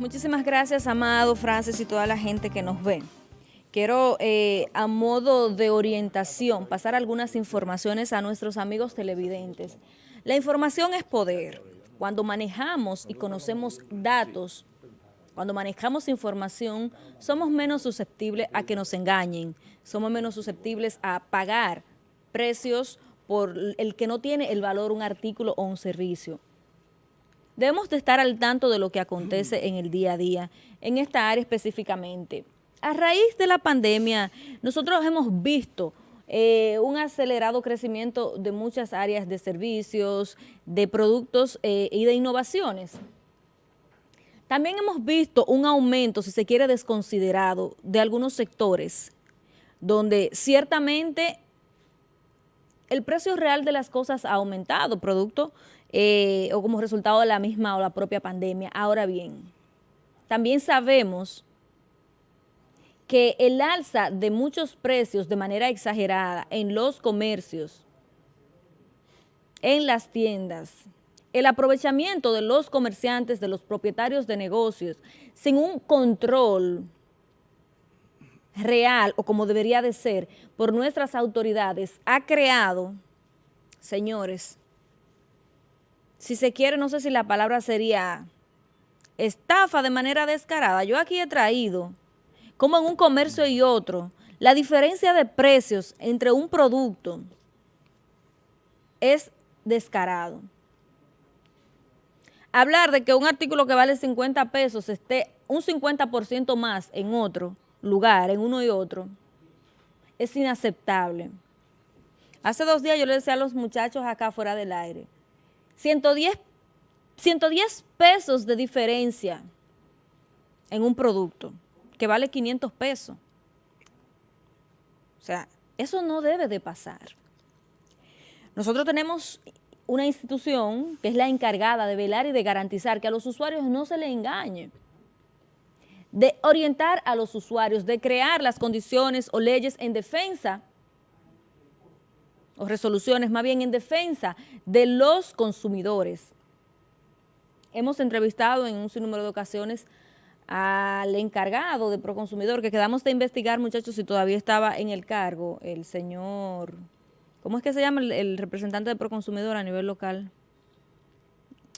Muchísimas gracias, Amado, Francis y toda la gente que nos ve. Quiero, eh, a modo de orientación, pasar algunas informaciones a nuestros amigos televidentes. La información es poder. Cuando manejamos y conocemos datos, cuando manejamos información, somos menos susceptibles a que nos engañen, somos menos susceptibles a pagar precios por el que no tiene el valor un artículo o un servicio. Debemos de estar al tanto de lo que acontece en el día a día, en esta área específicamente. A raíz de la pandemia, nosotros hemos visto eh, un acelerado crecimiento de muchas áreas de servicios, de productos eh, y de innovaciones. También hemos visto un aumento, si se quiere, desconsiderado de algunos sectores, donde ciertamente el precio real de las cosas ha aumentado, producto eh, o como resultado de la misma o la propia pandemia. Ahora bien, también sabemos que el alza de muchos precios de manera exagerada en los comercios, en las tiendas, el aprovechamiento de los comerciantes, de los propietarios de negocios, sin un control real o como debería de ser por nuestras autoridades, ha creado, señores, si se quiere, no sé si la palabra sería estafa de manera descarada. Yo aquí he traído, como en un comercio y otro, la diferencia de precios entre un producto es descarado. Hablar de que un artículo que vale 50 pesos esté un 50% más en otro lugar, en uno y otro, es inaceptable. Hace dos días yo le decía a los muchachos acá fuera del aire, 110, 110 pesos de diferencia en un producto que vale 500 pesos. O sea, eso no debe de pasar. Nosotros tenemos una institución que es la encargada de velar y de garantizar que a los usuarios no se les engañe, de orientar a los usuarios, de crear las condiciones o leyes en defensa o resoluciones más bien en defensa de los consumidores. Hemos entrevistado en un sinnúmero de ocasiones al encargado de Proconsumidor, que quedamos de investigar, muchachos, si todavía estaba en el cargo, el señor, ¿cómo es que se llama el, representante de Proconsumidor a nivel local?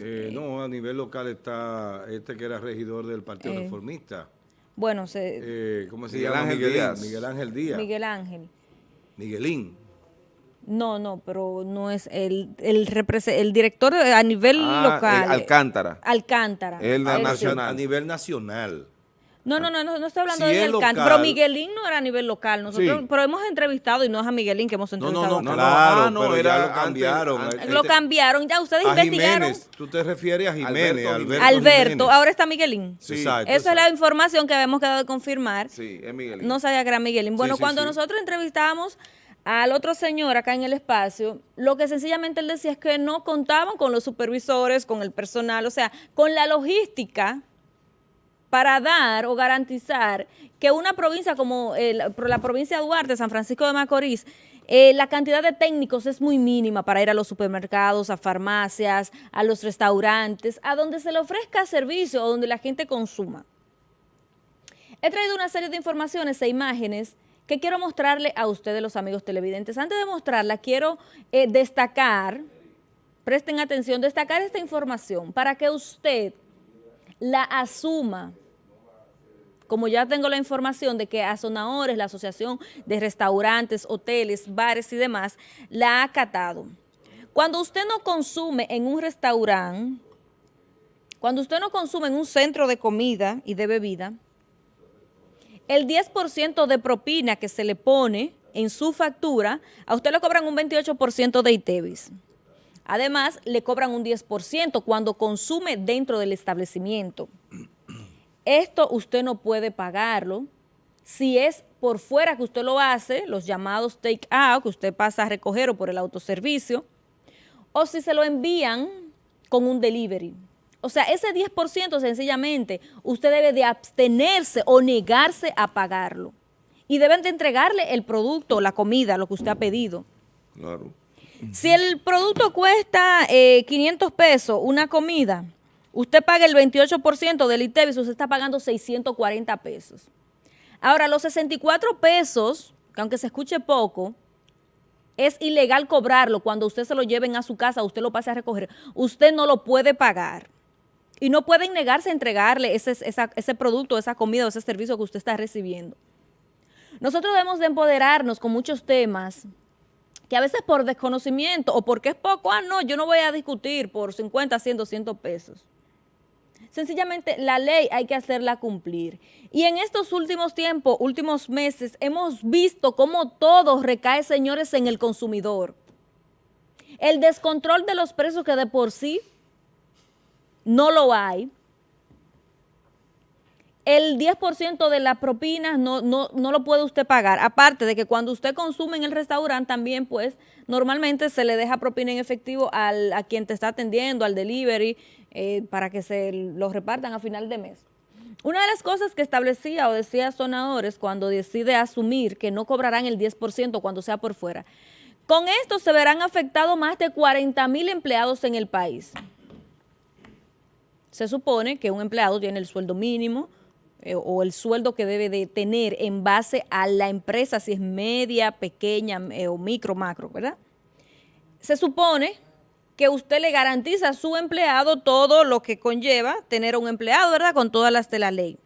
Eh, no, a nivel local está este que era regidor del Partido eh, Reformista. Bueno, se, eh, ¿cómo se llama? Miguel Díaz. Miguel Ángel Díaz. Miguel Ángel. Miguelín. No, no, pero no es el, el, el director a nivel ah, local. Alcántara. Alcántara. El nacional. A nivel nacional. No, no, no, no, no estoy hablando de Alcántara, pero Miguelín no era a nivel local, nosotros, pero hemos entrevistado y no es a Miguelín que hemos entrevistado. No, no, no, claro, ah, no, pero era, ya lo cambiaron. lo cambiaron, ya ustedes investigaron. Jiménez, tú te refieres a Jiménez, Alberto, Alberto, ahora está Miguelín. Sí, exacto, Esa es la información que habíamos quedado de confirmar. Sí, es Miguelín. No sabía que era Miguelín. Bueno, cuando nosotros entrevistamos al otro señor acá en el espacio, lo que sencillamente él decía es que no contaban con los supervisores, con el personal, o sea, con la logística para dar o garantizar que una provincia como la provincia de Duarte, San Francisco de Macorís, eh, la cantidad de técnicos es muy mínima para ir a los supermercados, a farmacias, a los restaurantes, a donde se le ofrezca servicio o donde la gente consuma. He traído una serie de informaciones e imágenes que quiero mostrarle a ustedes, los amigos televidentes. Antes de mostrarla, quiero eh, destacar, presten atención, destacar esta información para que usted la asuma como ya tengo la información de que Azonadores, la Asociación de Restaurantes, Hoteles, Bares y demás, la ha acatado. Cuando usted no consume en un restaurante, cuando usted no consume en un centro de comida y de bebida, el 10% de propina que se le pone en su factura, a usted le cobran un 28% de ITEVIS. Además, le cobran un 10% cuando consume dentro del establecimiento. Esto usted no puede pagarlo. Si es por fuera que usted lo hace, los llamados take out, que usted pasa a recoger o por el autoservicio, o si se lo envían con un delivery. O sea, ese 10% sencillamente usted debe de abstenerse o negarse a pagarlo. Y deben de entregarle el producto, la comida, lo que usted ha pedido. Claro. Si el producto cuesta 500 eh, pesos, una comida, usted paga el 28% del ITEVIS, usted está pagando 640 pesos. Ahora, los 64 pesos, que aunque se escuche poco, es ilegal cobrarlo cuando usted se lo lleven a su casa, usted lo pase a recoger. Usted no lo puede pagar. Y no pueden negarse a entregarle ese, ese producto, esa comida o ese servicio que usted está recibiendo. Nosotros debemos de empoderarnos con muchos temas que a veces por desconocimiento o porque es poco, ah, no, yo no voy a discutir por 50, 100, 200 pesos. Sencillamente la ley hay que hacerla cumplir. Y en estos últimos tiempos, últimos meses, hemos visto cómo todo recae, señores, en el consumidor. El descontrol de los precios que de por sí no lo hay. El 10% de las propinas no, no, no lo puede usted pagar. Aparte de que cuando usted consume en el restaurante también, pues, normalmente se le deja propina en efectivo al, a quien te está atendiendo, al delivery, eh, para que se los repartan a final de mes. Una de las cosas que establecía o decía Sonadores cuando decide asumir que no cobrarán el 10% cuando sea por fuera, con esto se verán afectados más de 40 mil empleados en el país. Se supone que un empleado tiene el sueldo mínimo eh, o el sueldo que debe de tener en base a la empresa, si es media, pequeña eh, o micro, macro, ¿verdad? Se supone que usted le garantiza a su empleado todo lo que conlleva tener un empleado, ¿verdad? Con todas las de la ley.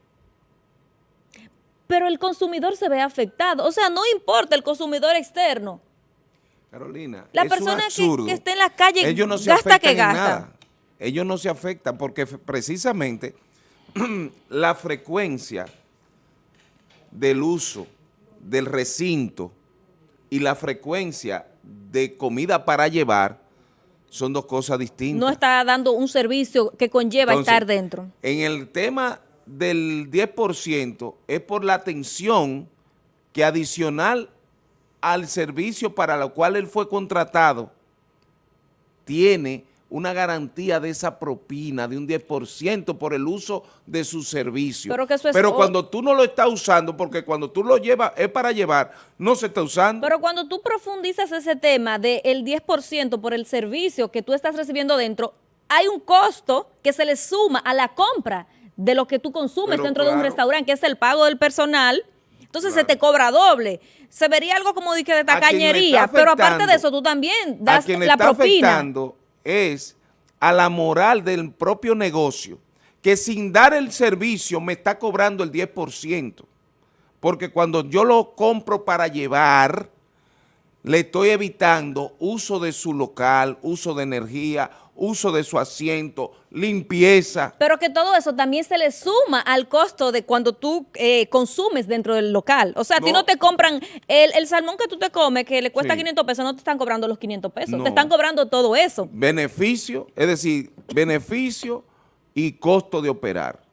Pero el consumidor se ve afectado. O sea, no importa el consumidor externo. Carolina, la persona que, esté en la calle Ellos no se gasta que gasta. Nada. Ellos no se afectan porque precisamente la frecuencia del uso del recinto y la frecuencia de comida para llevar son dos cosas distintas. No está dando un servicio que conlleva estar dentro. En el tema del 10% es por la atención que adicional al servicio para lo cual él fue contratado, tiene una garantía de esa propina de un 10% por el uso de su servicio. Pero, cuando tú no lo estás usando, porque cuando tú lo llevas, es para llevar, no se está usando. Pero cuando tú profundizas ese tema del 10% por el servicio que tú estás recibiendo dentro, hay un costo que se le suma a la compra de lo que tú consumes dentro de un restaurante, que es el pago del personal, entonces se te cobra doble. Se vería algo como de tacañería, pero aparte de eso tú también das la propina es a la moral del propio negocio, que sin dar el servicio me está cobrando el 10%, porque cuando yo lo compro para llevar, le estoy evitando uso de su local, uso de energía, uso de su asiento, limpieza. Pero que todo eso también se le suma al costo de cuando tú eh, consumes dentro del local. O sea, a ti no te compran, el, salmón que tú te comes, que le cuesta 500 pesos, no te están cobrando los 500 pesos, te están cobrando todo eso. Beneficio, es decir, beneficio y costo de operar.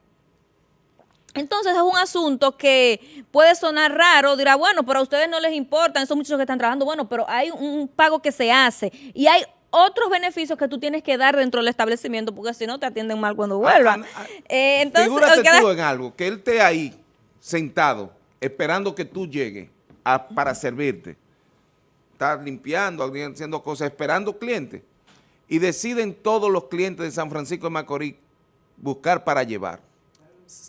Entonces es un asunto que puede sonar raro, dirá, bueno, pero a ustedes no les importa, son muchos que están trabajando, bueno, pero hay un pago que se hace y hay otros beneficios que tú tienes que dar dentro del establecimiento, porque si no te atienden mal cuando vuelvan. Ah, ah, ah. eh, entonces, figúrate tú en algo, que él esté ahí, sentado, esperando que tú llegues para servirte. Estás limpiando, haciendo cosas, esperando clientes. Y deciden todos los clientes de San Francisco de Macorís buscar para llevar.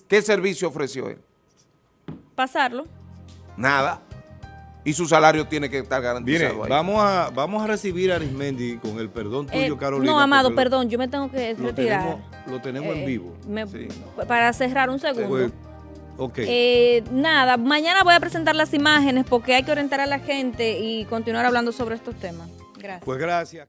¿Qué servicio ofreció él? Pasarlo. Nada y su salario tiene que estar garantizado Mire, Vamos a, vamos a recibir a Arismendi con el perdón tuyo, eh, Carolina. No, Amado, perdón, yo me tengo que retirar. lo tenemos en eh, vivo. Para cerrar un segundo. Pues, ok. Eh, nada, mañana voy a presentar las imágenes porque hay que orientar a la gente y continuar hablando sobre estos temas. Gracias. Pues gracias.